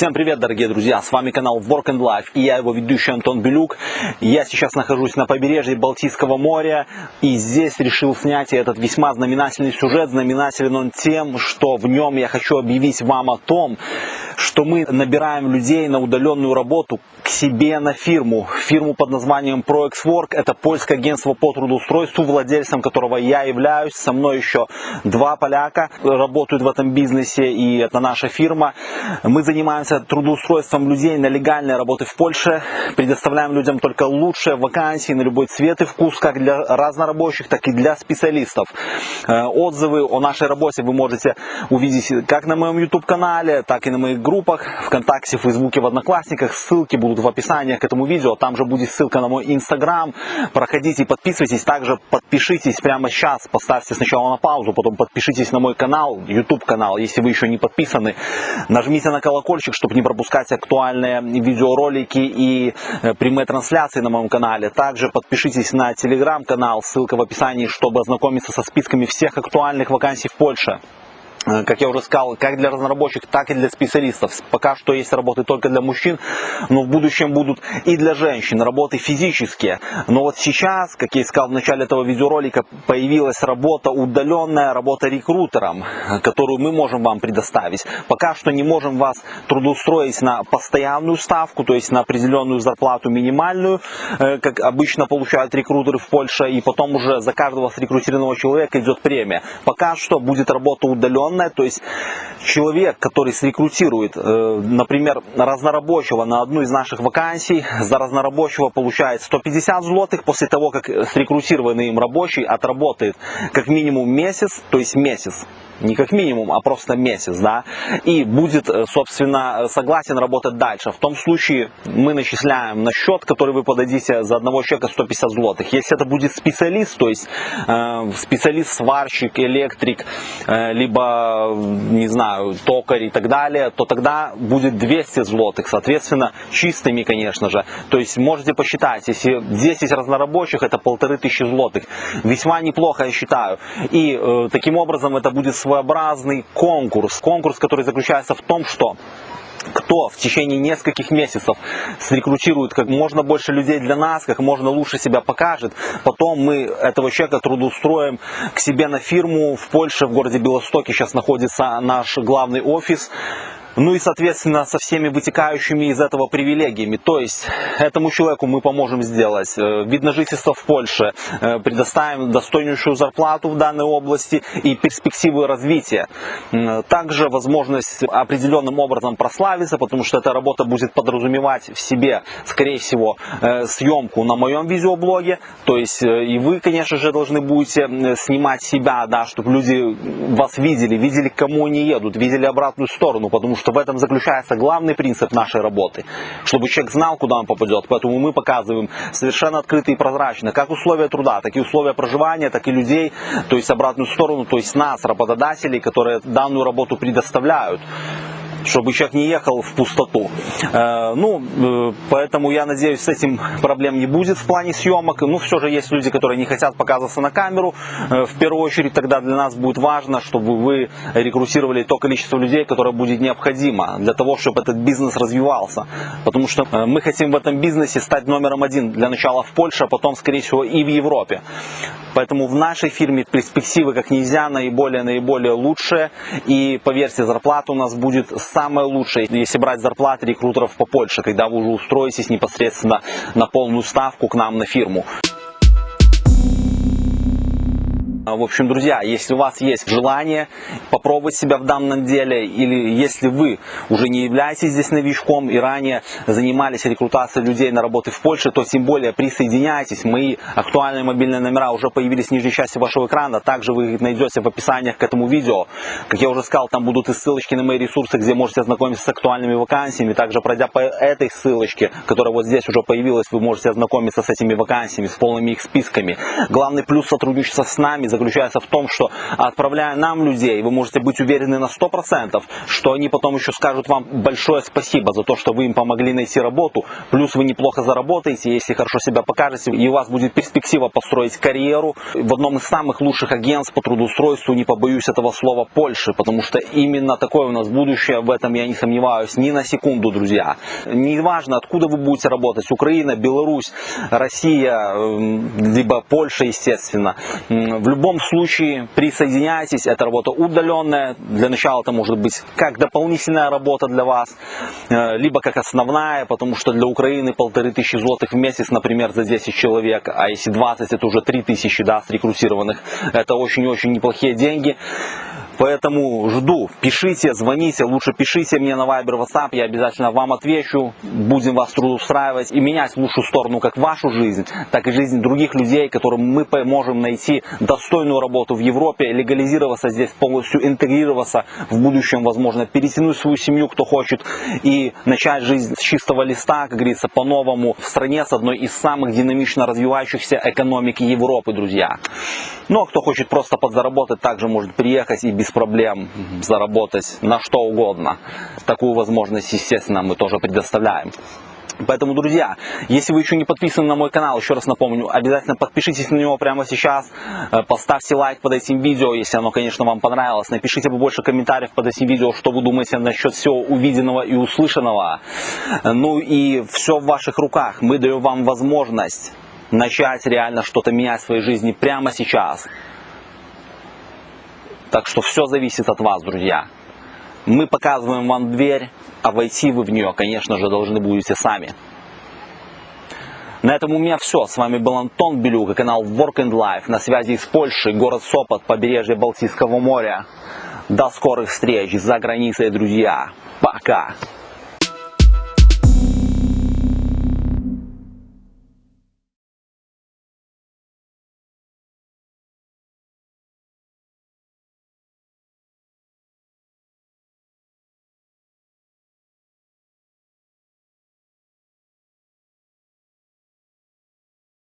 Всем привет, дорогие друзья! С вами канал Work and Life и я его ведущий Антон Белюк. Я сейчас нахожусь на побережье Балтийского моря и здесь решил снять этот весьма знаменательный сюжет. Знаменателен он тем, что в нем я хочу объявить вам о том, что мы набираем людей на удаленную работу к себе на фирму. Фирму под названием ProExWork. Это польское агентство по трудоустройству, владельцем которого я являюсь. Со мной еще два поляка работают в этом бизнесе и это наша фирма. Мы занимаемся трудоустройством людей на легальной работы в Польше. Предоставляем людям только лучшие вакансии на любой цвет и вкус, как для разнорабочих, так и для специалистов. Э, отзывы о нашей работе вы можете увидеть как на моем YouTube канале, так и на моих группах ВКонтакте, Фейсбуке, в Одноклассниках. Ссылки будут в описании к этому видео. Там же будет ссылка на мой Инстаграм. Проходите и подписывайтесь. Также подпишитесь прямо сейчас. Поставьте сначала на паузу, потом подпишитесь на мой канал, YouTube канал, если вы еще не подписаны. Нажмите на колокольчик, чтобы не пропускать актуальные видеоролики и э, прямые трансляции на моем канале. Также подпишитесь на телеграм-канал, ссылка в описании, чтобы ознакомиться со списками всех актуальных вакансий в Польше. Э, как я уже сказал, как для разнорабочих, так и для специалистов. Пока что есть работы только для мужчин, но в будущем будут и для женщин, работы физические. Но вот сейчас, как я и сказал в начале этого видеоролика, появилась работа удаленная, работа рекрутером, которую мы можем вам предоставить. Пока что не можем вас трудоустроить на постоянную ставку, то есть на определенную зарплату минимальную, э, как обычно получают рекрутеры в Польше, и потом уже за каждого срекрутированного человека идет премия. Пока что будет работа удаленная, удаленная, то есть человек, который срекрутирует, э, например, разнорабочего на одну из наших вакансий, за разнорабочего получает 150 злотых, после того, как срекрутированный им рабочий отработает как минимум месяц, то есть месяц, не как минимум, а просто месяц, да, и будет, э, собственно, согласен работать дальше. В том случае мы начисляем на счет, который вы подадите за одного человека 150 злотых. Если это будет специалист, то есть э, специалист-сварщик, электрик, э, либо, не знаю, токарь и так далее, то тогда будет 200 злотых, соответственно, чистыми, конечно же. То есть можете посчитать, если 10 разнорабочих, это полторы тысячи злотых. Весьма неплохо, я считаю. И э, таким образом это будет своеобразный конкурс. Конкурс, который заключается в том, что кто в течение нескольких месяцев срекрутирует как можно больше людей для нас, как можно лучше себя покажет, потом мы этого человека трудоустроим к себе на фирму в Польше, в городе Белостоке сейчас находится наш главный офис, ну и, соответственно, со всеми вытекающими из этого привилегиями. То есть, этому человеку мы поможем сделать э, вид на жительство в Польше, э, предоставим достойнейшую зарплату в данной области и перспективы развития. Также возможность определенным образом прославиться, потому что эта работа будет подразумевать в себе, скорее всего, э, съемку на моем видеоблоге. То есть, и вы, конечно же, должны будете снимать себя, да, чтобы люди вас видели, видели, к кому они едут, видели обратную сторону, потому что что в этом заключается главный принцип нашей работы, чтобы человек знал, куда он попадет. Поэтому мы показываем совершенно открыто и прозрачно, как условия труда, так и условия проживания, так и людей, то есть обратную сторону, то есть нас, работодателей, которые данную работу предоставляют чтобы человек не ехал в пустоту. Э, ну, э, поэтому я надеюсь, с этим проблем не будет в плане съемок. Ну, все же есть люди, которые не хотят показываться на камеру. Э, в первую очередь тогда для нас будет важно, чтобы вы рекрутировали то количество людей, которое будет необходимо для того, чтобы этот бизнес развивался. Потому что мы хотим в этом бизнесе стать номером один для начала в Польше, а потом, скорее всего, и в Европе. Поэтому в нашей фирме перспективы как нельзя наиболее-наиболее лучшие. И поверьте, зарплата у нас будет самое лучшее, если брать зарплаты рекрутеров по Польше, когда вы уже устроитесь непосредственно на полную ставку к нам на фирму. А, в общем, друзья, если у вас есть желание попробовать себя в данном деле, или если вы уже не являетесь здесь новичком и ранее занимались рекрутацией людей на работы в Польше, то тем более присоединяйтесь. Мои актуальные мобильные номера уже появились в нижней части вашего экрана. Также вы их найдете в описаниях к этому видео. Как я уже сказал, там будут и ссылочки на мои ресурсы, где можете ознакомиться с актуальными вакансиями. Также пройдя по этой ссылочке, которая вот здесь уже появилась, вы можете ознакомиться с этими вакансиями, с полными их списками. Главный плюс сотрудничества с нами заключается в том, что отправляя нам людей, вы можете быть уверены на 100%, что они потом еще скажут вам большое спасибо за то, что вы им помогли найти работу, плюс вы неплохо заработаете, если хорошо себя покажете, и у вас будет перспектива построить карьеру в одном из самых лучших агентств по трудоустройству, не побоюсь этого слова, Польши, потому что именно такое у нас будущее, в этом я не сомневаюсь ни на секунду, друзья. Неважно, откуда вы будете работать, Украина, Беларусь, Россия, либо Польша, естественно. В любом случае присоединяйтесь, это работа удаленная, для начала это может быть как дополнительная работа для вас, э, либо как основная, потому что для Украины полторы тысячи злотых в месяц, например, за 10 человек, а если 20, это уже 3 тысячи, да, с рекрутированных. Это очень-очень неплохие деньги. Поэтому жду, пишите, звоните, лучше пишите мне на Viber, WhatsApp, я обязательно вам отвечу, будем вас трудоустраивать. И менять в лучшую сторону как вашу жизнь, так и жизнь других людей, которым мы поможем найти достойную работу в Европе, легализироваться здесь, полностью интегрироваться в будущем, возможно, перетянуть свою семью, кто хочет, и начать жизнь с чистого листа, как говорится, по-новому, в стране с одной из самых динамично развивающихся экономик Европы, друзья. Ну а кто хочет просто подзаработать, также может приехать и без проблем заработать на что угодно. Такую возможность, естественно, мы тоже предоставляем. Поэтому, друзья, если вы еще не подписаны на мой канал, еще раз напомню, обязательно подпишитесь на него прямо сейчас, э, поставьте лайк под этим видео, если оно, конечно, вам понравилось, напишите побольше комментариев под этим видео, что вы думаете насчет всего увиденного и услышанного. Ну и все в ваших руках, мы даем вам возможность начать реально что-то менять в своей жизни прямо сейчас. Так что все зависит от вас, друзья. Мы показываем вам дверь, а войти вы в нее, конечно же, должны будете сами. На этом у меня все. С вами был Антон Белюк и канал Work and Life на связи из Польши, город Сопот, побережье Балтийского моря. До скорых встреч за границей, друзья. Пока!